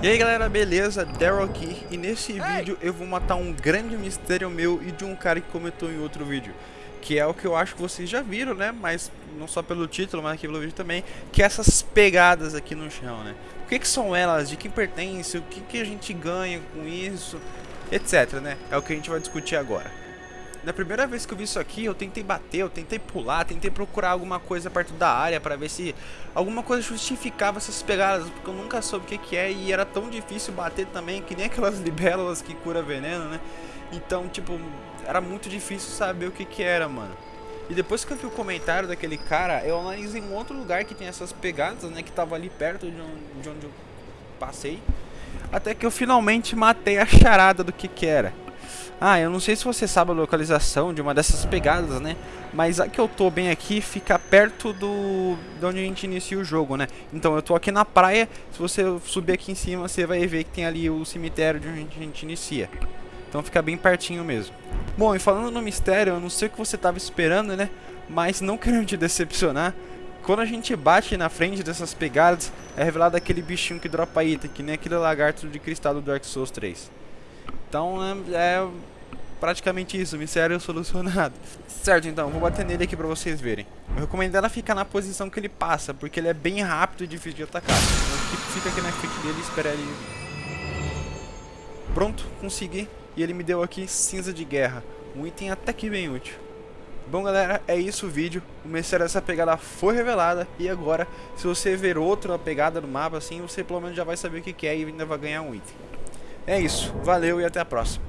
E aí galera, beleza? Daryl aqui e nesse vídeo eu vou matar um grande mistério meu e de um cara que comentou em outro vídeo Que é o que eu acho que vocês já viram, né? Mas não só pelo título, mas aqui pelo vídeo também Que é essas pegadas aqui no chão, né? O que, que são elas? De quem pertence? O que, que a gente ganha com isso? Etc, né? É o que a gente vai discutir agora na primeira vez que eu vi isso aqui, eu tentei bater, eu tentei pular, tentei procurar alguma coisa perto da área para ver se alguma coisa justificava essas pegadas, porque eu nunca soube o que, que é e era tão difícil bater também, que nem aquelas libélulas que cura veneno, né? Então, tipo, era muito difícil saber o que que era, mano. E depois que eu vi o comentário daquele cara, eu analisei um outro lugar que tem essas pegadas, né, que tava ali perto de onde, de onde eu passei. Até que eu finalmente matei a charada do que que era. Ah, eu não sei se você sabe a localização de uma dessas pegadas, né? Mas a que eu tô bem aqui fica perto do de onde a gente inicia o jogo, né? Então eu tô aqui na praia, se você subir aqui em cima, você vai ver que tem ali o cemitério de onde a gente inicia. Então fica bem pertinho mesmo. Bom, e falando no mistério, eu não sei o que você tava esperando, né? Mas não querendo te decepcionar, quando a gente bate na frente dessas pegadas, é revelado aquele bichinho que dropa item, que nem aquele lagarto de cristal do Dark Souls 3. Então é, é praticamente isso, mistério solucionado. Certo, então, vou bater nele aqui pra vocês verem. Eu recomendo ela ficar na posição que ele passa, porque ele é bem rápido e difícil de atacar. Então fica aqui na frente dele e espera ele... Pronto, consegui. E ele me deu aqui cinza de guerra. Um item até que bem útil. Bom galera, é isso o vídeo, o mistério dessa pegada foi revelada e agora, se você ver outra pegada no mapa assim, você pelo menos já vai saber o que é e ainda vai ganhar um item. É isso, valeu e até a próxima.